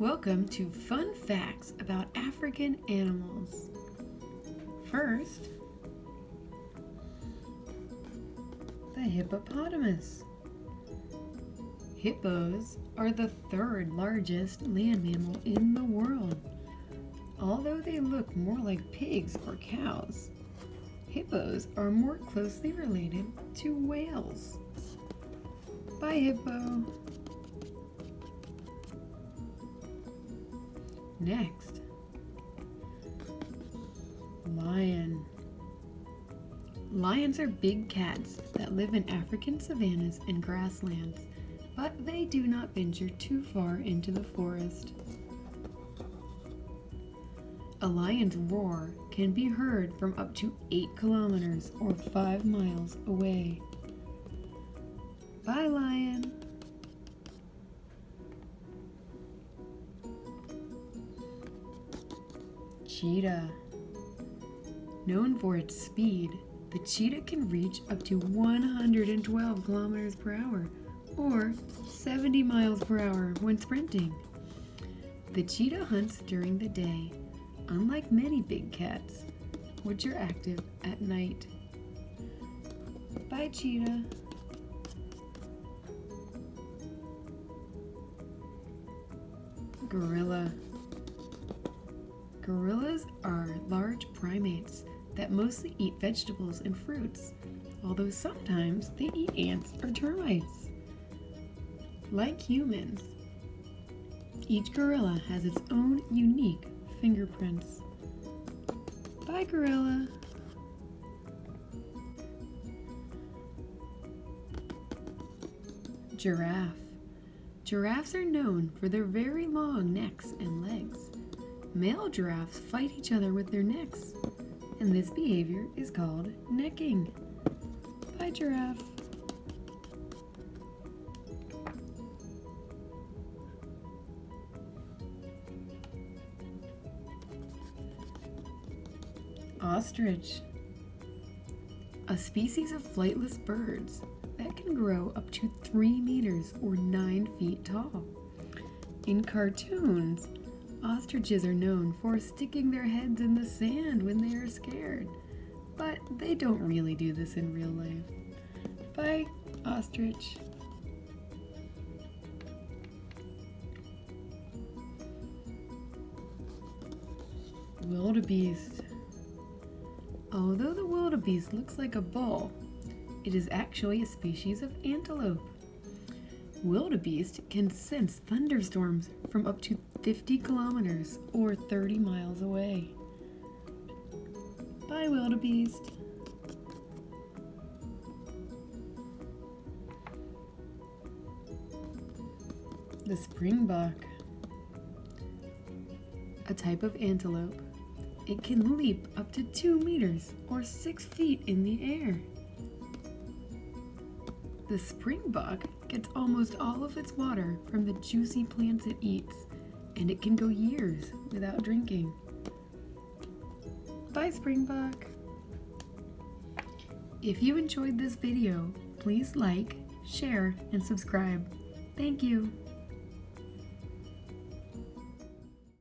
Welcome to Fun Facts about African Animals. First, the hippopotamus. Hippos are the third largest land mammal in the world. Although they look more like pigs or cows, hippos are more closely related to whales. Bye, hippo. Next, lion. Lions are big cats that live in African savannas and grasslands, but they do not venture too far into the forest. A lion's roar can be heard from up to 8 kilometers or 5 miles away. Bye, lion! Cheetah. Known for its speed, the cheetah can reach up to 112 kilometers per hour or 70 miles per hour when sprinting. The cheetah hunts during the day, unlike many big cats, which are active at night. Bye, cheetah. Gorilla. Gorillas are large primates that mostly eat vegetables and fruits, although sometimes they eat ants or termites. Like humans, each gorilla has its own unique fingerprints. Bye, gorilla. Giraffe. Giraffes are known for their very long necks and legs. Male giraffes fight each other with their necks, and this behavior is called necking. Bye, giraffe. Ostrich. A species of flightless birds that can grow up to 3 meters or 9 feet tall. In cartoons, ostriches are known for sticking their heads in the sand when they are scared, but they don't really do this in real life. Bye, ostrich. Wildebeest. Although the wildebeest looks like a bull, it is actually a species of antelope. Wildebeest can sense thunderstorms from up to 50 kilometers or 30 miles away. Bye, wildebeest. The springbok. A type of antelope. It can leap up to 2 meters or 6 feet in the air. The springbok gets almost all of its water from the juicy plants it eats, and it can go years without drinking. Bye, springbok! If you enjoyed this video, please like, share, and subscribe. Thank you!